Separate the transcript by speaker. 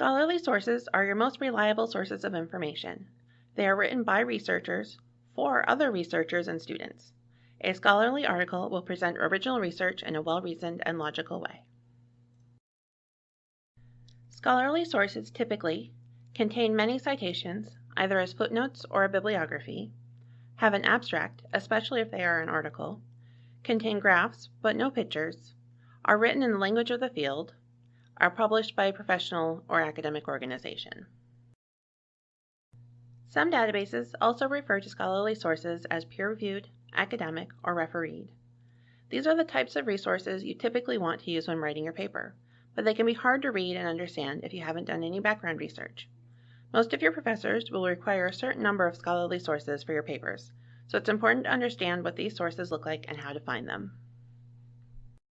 Speaker 1: Scholarly sources are your most reliable sources of information. They are written by researchers for other researchers and students. A scholarly article will present original research in a well reasoned and logical way. Scholarly sources typically contain many citations, either as footnotes or a bibliography, have an abstract, especially if they are an article, contain graphs but no pictures, are written in the language of the field, are published by a professional or academic organization. Some databases also refer to scholarly sources as peer-reviewed, academic, or refereed. These are the types of resources you typically want to use when writing your paper, but they can be hard to read and understand if you haven't done any background research. Most of your professors will require a certain number of scholarly sources for your papers, so it's important to understand what these sources look like and how to find them.